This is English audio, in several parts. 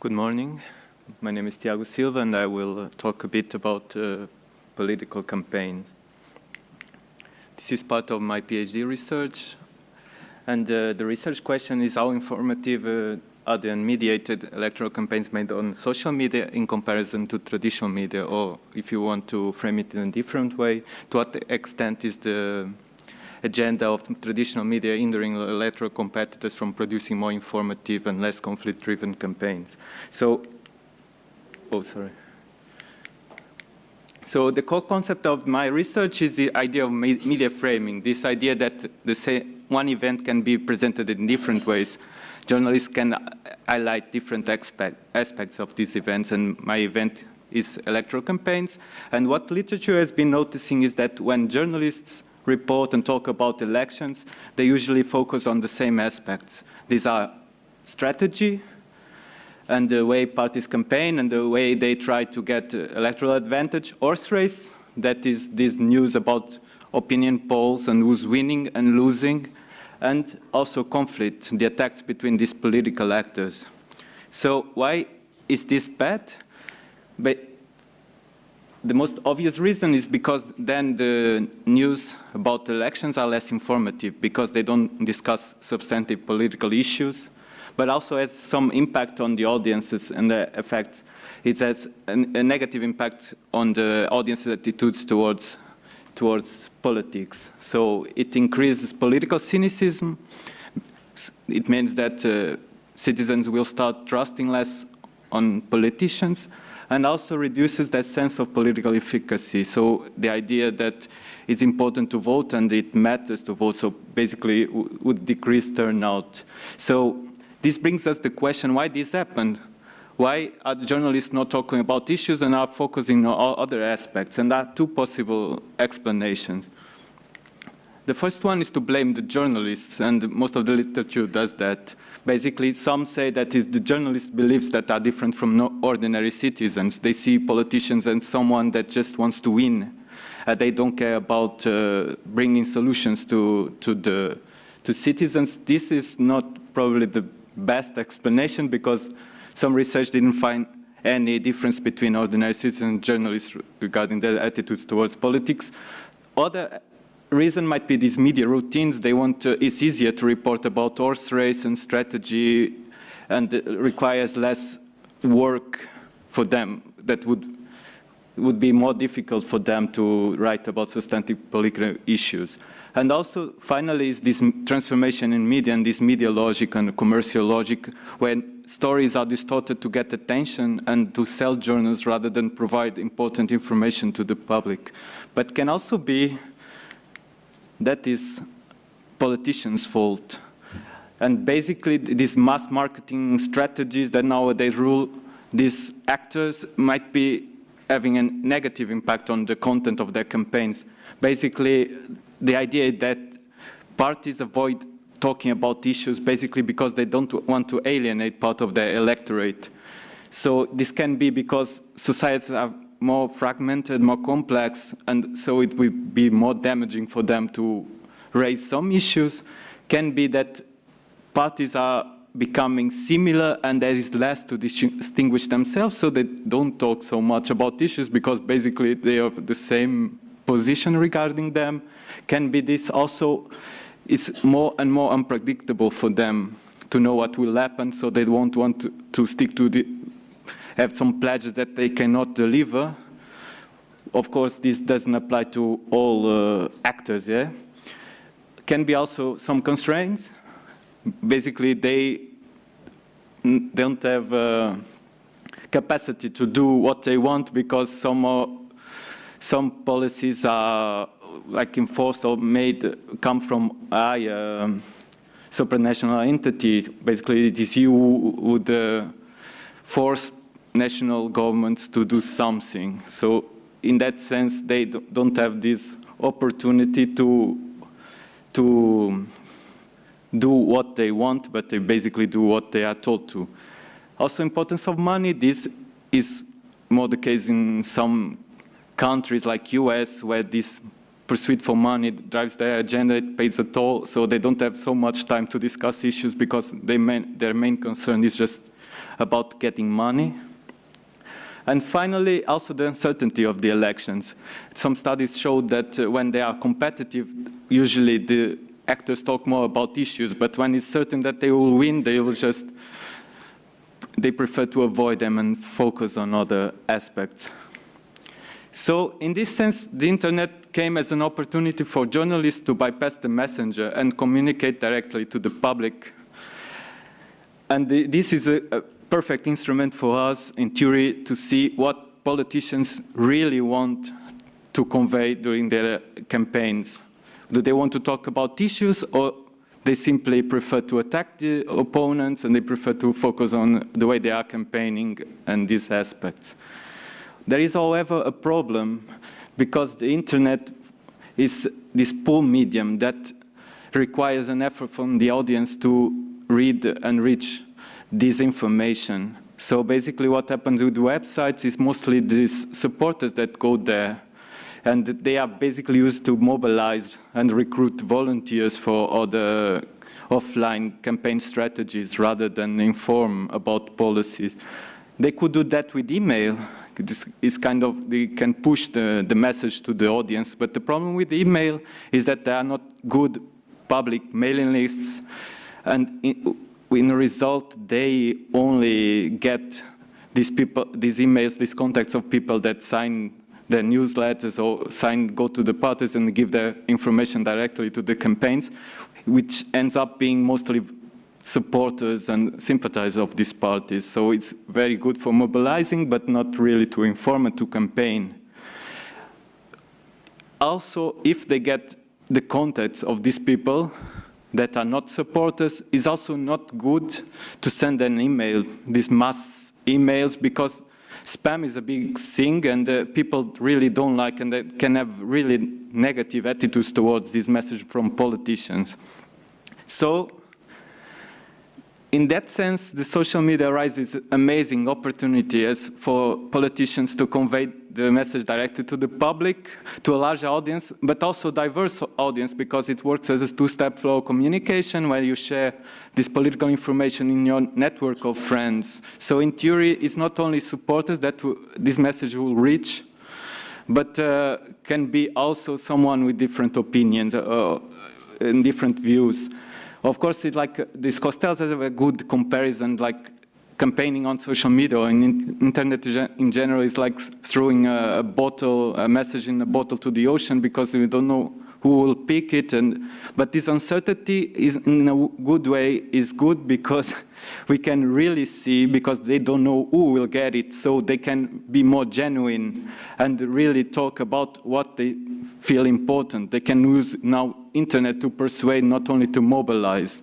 Good morning. My name is Tiago Silva, and I will talk a bit about uh, political campaigns. This is part of my PhD research, and uh, the research question is how informative uh, are the unmediated electoral campaigns made on social media in comparison to traditional media, or if you want to frame it in a different way, to what extent is the agenda of traditional media hindering electoral competitors from producing more informative and less conflict-driven campaigns. So, oh, sorry. So the core concept of my research is the idea of media framing, this idea that the same, one event can be presented in different ways. Journalists can highlight different aspects of these events, and my event is electoral campaigns. And what literature has been noticing is that when journalists report and talk about elections, they usually focus on the same aspects. These are strategy and the way parties campaign and the way they try to get uh, electoral advantage. Horse race, that is this news about opinion polls and who's winning and losing, and also conflict, the attacks between these political actors. So why is this bad? But the most obvious reason is because then the news about elections are less informative because they don't discuss substantive political issues, but also has some impact on the audiences and the effect. It has a, a negative impact on the audience's attitudes towards, towards politics. So it increases political cynicism. It means that uh, citizens will start trusting less on politicians and also reduces that sense of political efficacy. So the idea that it's important to vote and it matters to vote, so basically would decrease turnout. So this brings us the question, why this happened? Why are the journalists not talking about issues and are focusing on other aspects? And there are two possible explanations. The first one is to blame the journalists, and most of the literature does that. Basically, some say that it's the journalist beliefs that are different from no ordinary citizens. They see politicians as someone that just wants to win. Uh, they don't care about uh, bringing solutions to, to, the, to citizens. This is not probably the best explanation because some research didn't find any difference between ordinary citizens and journalists regarding their attitudes towards politics. Other reason might be these media routines. They want to, it's easier to report about horse race and strategy and requires less work for them that would would be more difficult for them to write about substantive political issues. And also, finally, is this transformation in media and this media logic and commercial logic when stories are distorted to get attention and to sell journals rather than provide important information to the public. But can also be that is politicians' fault. And basically, these mass marketing strategies that nowadays rule these actors might be having a negative impact on the content of their campaigns. Basically, the idea that parties avoid talking about issues basically because they don't want to alienate part of their electorate. So this can be because societies are more fragmented, more complex, and so it will be more damaging for them to raise some issues, can be that parties are becoming similar and there is less to distinguish themselves, so they don't talk so much about issues because basically they have the same position regarding them. Can be this also, it's more and more unpredictable for them to know what will happen, so they won't want to, to stick to the have some pledges that they cannot deliver. Of course, this doesn't apply to all uh, actors, yeah? Can be also some constraints. Basically, they don't have uh, capacity to do what they want because some uh, some policies are like enforced or made come from a um, supranational entity. Basically, it is EU who would uh, force national governments to do something. So in that sense, they don't have this opportunity to, to do what they want, but they basically do what they are told to. Also importance of money, this is more the case in some countries like US where this pursuit for money drives their agenda, it pays a toll, so they don't have so much time to discuss issues because main, their main concern is just about getting money. And finally, also the uncertainty of the elections. Some studies showed that uh, when they are competitive, usually the actors talk more about issues, but when it's certain that they will win, they will just, they prefer to avoid them and focus on other aspects. So in this sense, the internet came as an opportunity for journalists to bypass the messenger and communicate directly to the public. And the, this is a, a perfect instrument for us, in theory, to see what politicians really want to convey during their campaigns. Do they want to talk about issues or they simply prefer to attack the opponents and they prefer to focus on the way they are campaigning and these aspects. There is, however, a problem because the internet is this pull medium that requires an effort from the audience to read and reach this information. So basically what happens with websites is mostly these supporters that go there and they are basically used to mobilize and recruit volunteers for other offline campaign strategies rather than inform about policies. They could do that with email. This is kind of, they can push the, the message to the audience, but the problem with email is that there are not good public mailing lists, and in, in the result, they only get these people, these emails, these contacts of people that sign their newsletters or sign, go to the parties and give their information directly to the campaigns, which ends up being mostly supporters and sympathizers of these parties. So it's very good for mobilizing, but not really to inform and to campaign. Also, if they get the contacts of these people that are not supporters, it's also not good to send an email, these mass emails, because spam is a big thing and uh, people really don't like and they can have really negative attitudes towards this message from politicians. So in that sense, the social media raises amazing opportunity as for politicians to convey the message directly to the public, to a large audience, but also diverse audience because it works as a two-step flow communication where you share this political information in your network of friends. So in theory, it's not only supporters that this message will reach, but uh, can be also someone with different opinions uh, and different views. Of course, it's like this Costello has a good comparison, like campaigning on social media or in internet in general is like throwing a, bottle, a message in a bottle to the ocean because we don't know who will pick it. And, but this uncertainty is in a good way is good because we can really see because they don't know who will get it. So they can be more genuine and really talk about what they feel important. They can use now internet to persuade, not only to mobilize.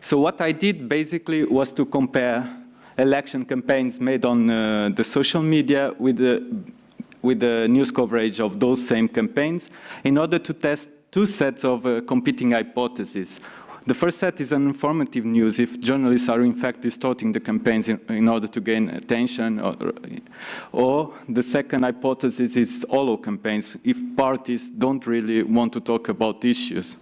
So what I did basically was to compare election campaigns made on uh, the social media with the with the news coverage of those same campaigns in order to test two sets of uh, competing hypotheses. The first set is an informative news if journalists are in fact distorting the campaigns in, in order to gain attention. Or, or, the second hypothesis is hollow campaigns if parties don't really want to talk about issues.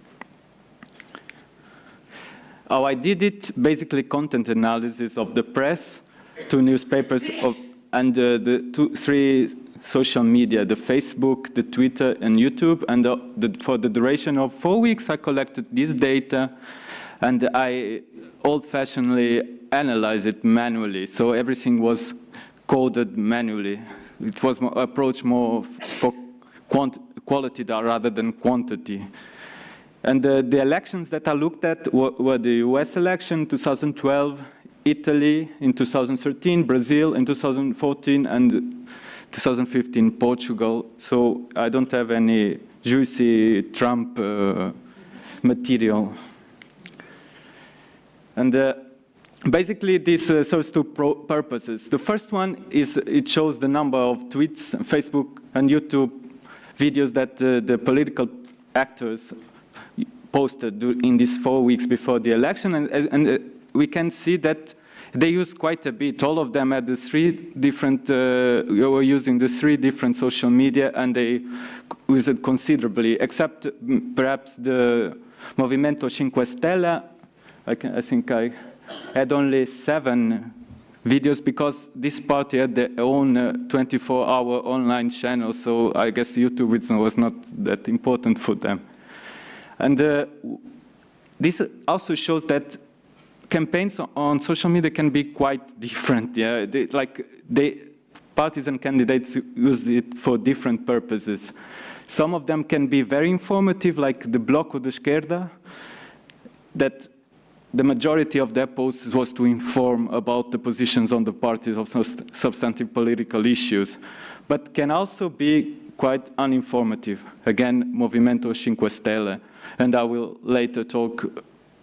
How I did it, basically content analysis of the press, two newspapers, of, and uh, the two, three social media, the Facebook, the Twitter, and YouTube. And the, the, for the duration of four weeks, I collected this data and I old-fashionedly analyzed it manually. So everything was coded manually. It was more, approach more for quality rather than quantity. And the, the, elections that I looked at were, were the US election 2012, Italy in 2013, Brazil in 2014, and 2015 Portugal. So I don't have any juicy Trump uh, material. And uh, basically this uh, serves two purposes. The first one is it shows the number of tweets, Facebook and YouTube videos that uh, the political actors posted in these four weeks before the election. And, and uh, we can see that they used quite a bit. All of them had the three different, uh, were using the three different social media and they used it considerably, except mm, perhaps the Movimento Cinque Stelle I, can, I think I had only seven videos because this party had their own 24-hour uh, online channel, so I guess YouTube was not that important for them. And uh, this also shows that campaigns on social media can be quite different. Yeah, they, like they, parties and candidates use it for different purposes. Some of them can be very informative, like the Bloco de Esquerda, that the majority of their posts was to inform about the positions on the parties of substantive political issues, but can also be quite uninformative. Again, Movimento Cinque Stelle, and I will later talk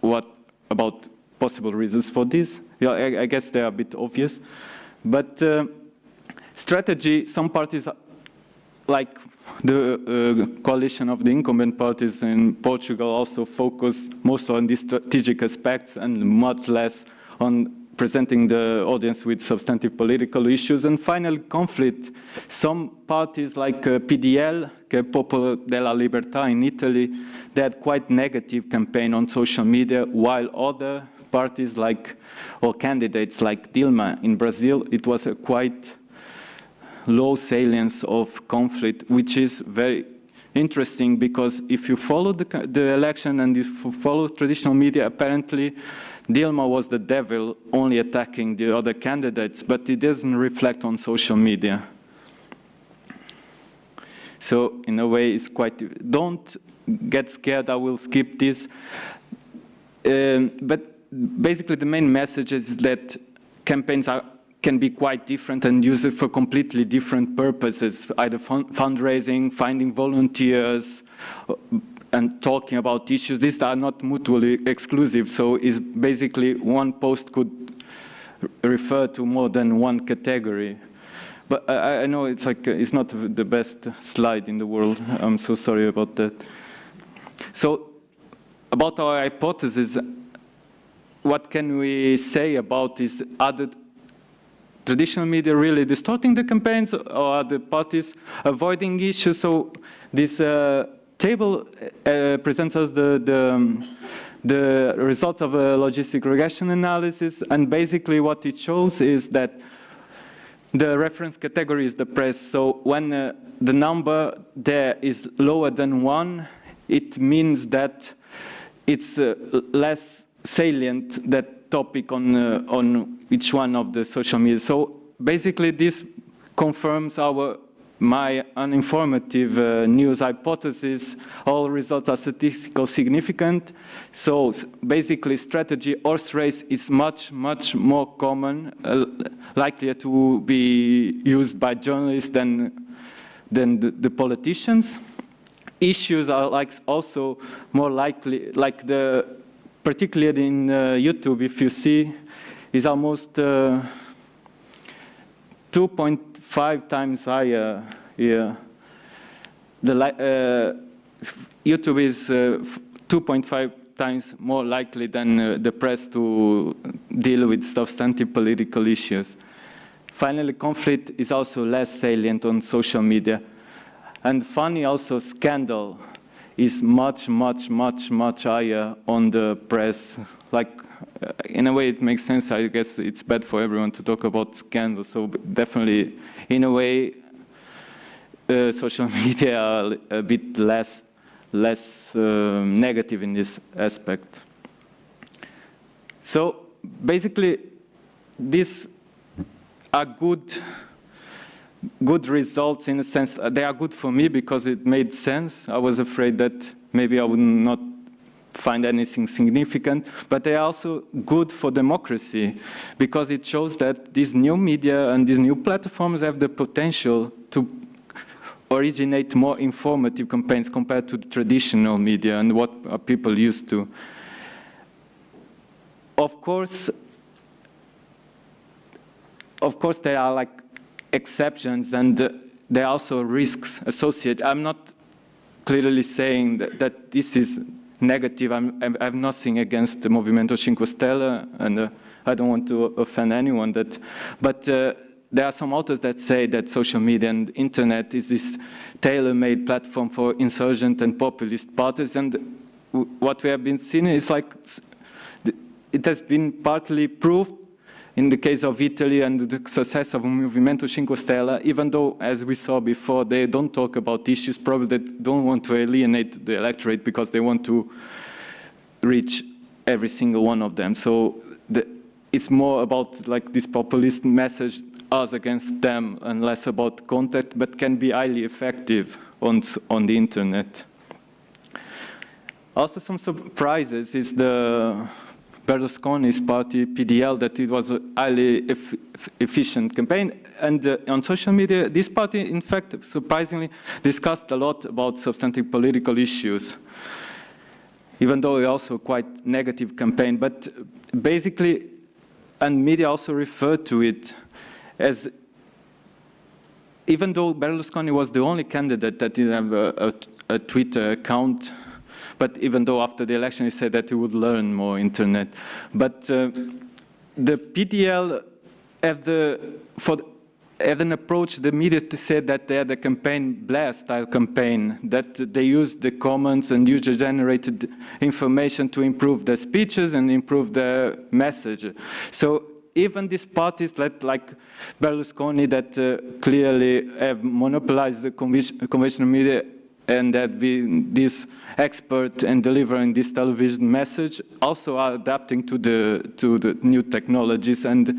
what about possible reasons for this. Yeah, I, I guess they're a bit obvious, but uh, strategy, some parties like the uh, coalition of the incumbent parties in Portugal also focus most on these strategic aspects and much less on presenting the audience with substantive political issues. And finally, conflict. Some parties like uh, PDL, che Popolo della Libertà in Italy, they had quite negative campaign on social media, while other parties like, or candidates like Dilma in Brazil, it was a quite low salience of conflict, which is very interesting because if you follow the, the election and if you follow traditional media, apparently Dilma was the devil only attacking the other candidates, but it doesn't reflect on social media. So in a way, it's quite, don't get scared, I will skip this. Um, but basically the main message is that campaigns are can be quite different and use it for completely different purposes, either fund fundraising, finding volunteers, and talking about issues. These are not mutually exclusive, so it's basically one post could refer to more than one category. But I, I know it's like uh, it's not the best slide in the world. I'm so sorry about that. So about our hypothesis, what can we say about this other traditional media really distorting the campaigns or are the parties avoiding issues. So this uh, table uh, presents us the, the, um, the results of a logistic regression analysis. And basically what it shows is that the reference category is the press. So when uh, the number there is lower than one, it means that it's uh, less salient that topic on, uh, on each one of the social media. So basically this confirms our my uninformative uh, news hypothesis, all results are statistically significant. So basically strategy horse race is much, much more common, uh, likely to be used by journalists than, than the, the, politicians. Issues are like also more likely, like the, particularly in uh, YouTube, if you see, is almost uh, 2.5 times higher here. The, uh, YouTube is uh, 2.5 times more likely than uh, the press to deal with substantive political issues. Finally, conflict is also less salient on social media. And funny also, scandal is much, much, much, much higher on the press. Like in a way it makes sense. I guess it's bad for everyone to talk about scandals. So definitely, in a way, uh, social media are a bit less, less uh, negative in this aspect. So basically, these are good, good results in a sense. They are good for me because it made sense. I was afraid that maybe I would not find anything significant, but they are also good for democracy because it shows that these new media and these new platforms have the potential to originate more informative campaigns compared to the traditional media and what people used to. Of course, of course there are like exceptions and uh, there are also risks associated. I'm not clearly saying that, that this is negative. I'm, I have nothing against the Movimento Cinque Stelle, and uh, I don't want to offend anyone. That, but uh, there are some authors that say that social media and internet is this tailor-made platform for insurgent and populist parties, and what we have been seeing is like it has been partly proved in the case of Italy and the success of Movimento Cinque Stelle, even though, as we saw before, they don't talk about issues, probably they don't want to alienate the electorate because they want to reach every single one of them. So the, it's more about like this populist message, us against them, and less about contact, but can be highly effective on, on the internet. Also some surprises is the Berlusconi's party, PDL, that it was a highly efficient campaign. And uh, on social media, this party, in fact, surprisingly, discussed a lot about substantive political issues, even though it also quite negative campaign. But basically, and media also referred to it as, even though Berlusconi was the only candidate that didn't have a, a, a Twitter account, but even though after the election he said that he would learn more internet. But uh, the PDL have the, for, have an approach, the media said that they had a campaign, blast-style campaign, that they used the comments and user-generated information to improve their speeches and improve their message. So even these parties that, like Berlusconi that uh, clearly have monopolized the conventional media and that be this expert in delivering this television message also are adapting to the to the new technologies and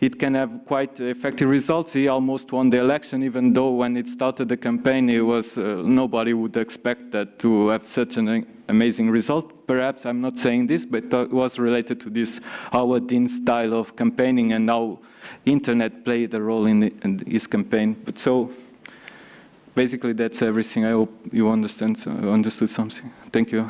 it can have quite effective results. He almost won the election, even though when it started the campaign, it was uh, nobody would expect that to have such an amazing result. Perhaps I'm not saying this, but it was related to this Howard Dean style of campaigning and how internet played a role in, the, in his campaign. But so basically that's everything. I hope you understand, uh, understood something. Thank you.